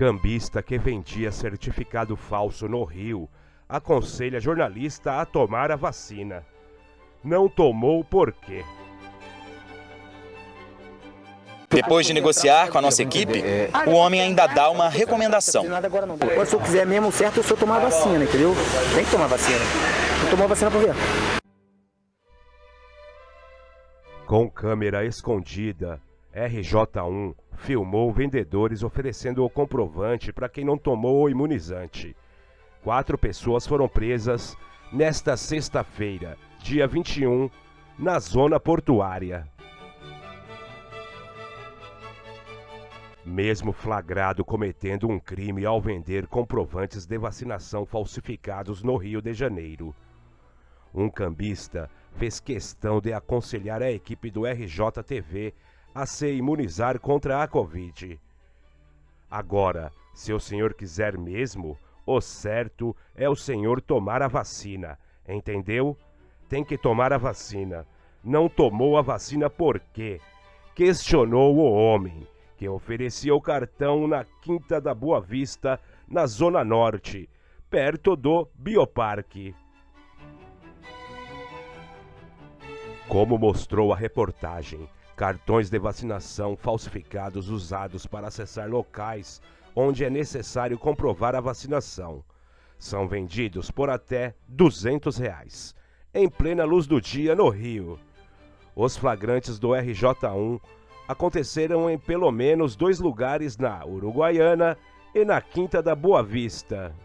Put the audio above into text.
Cambista que vendia certificado falso no Rio aconselha jornalista a tomar a vacina. Não tomou por quê? Depois de negociar com a nossa equipe, o homem ainda dá uma recomendação. Quando o senhor quiser mesmo certo, o senhor tomar a vacina, entendeu? Tem que tomar vacina. Não tomou a vacina por quê? Com câmera escondida, RJ1 filmou vendedores oferecendo o comprovante para quem não tomou o imunizante. Quatro pessoas foram presas nesta sexta-feira, dia 21, na zona portuária. Mesmo flagrado cometendo um crime ao vender comprovantes de vacinação falsificados no Rio de Janeiro. Um cambista fez questão de aconselhar a equipe do RJTV a se imunizar contra a Covid. Agora, se o senhor quiser mesmo, o certo é o senhor tomar a vacina, entendeu? Tem que tomar a vacina. Não tomou a vacina por quê? Questionou o homem que oferecia o cartão na Quinta da Boa Vista, na Zona Norte, perto do Bioparque. Como mostrou a reportagem, cartões de vacinação falsificados usados para acessar locais onde é necessário comprovar a vacinação são vendidos por até 200 reais, em plena luz do dia no Rio. Os flagrantes do RJ1 aconteceram em pelo menos dois lugares na Uruguaiana e na Quinta da Boa Vista.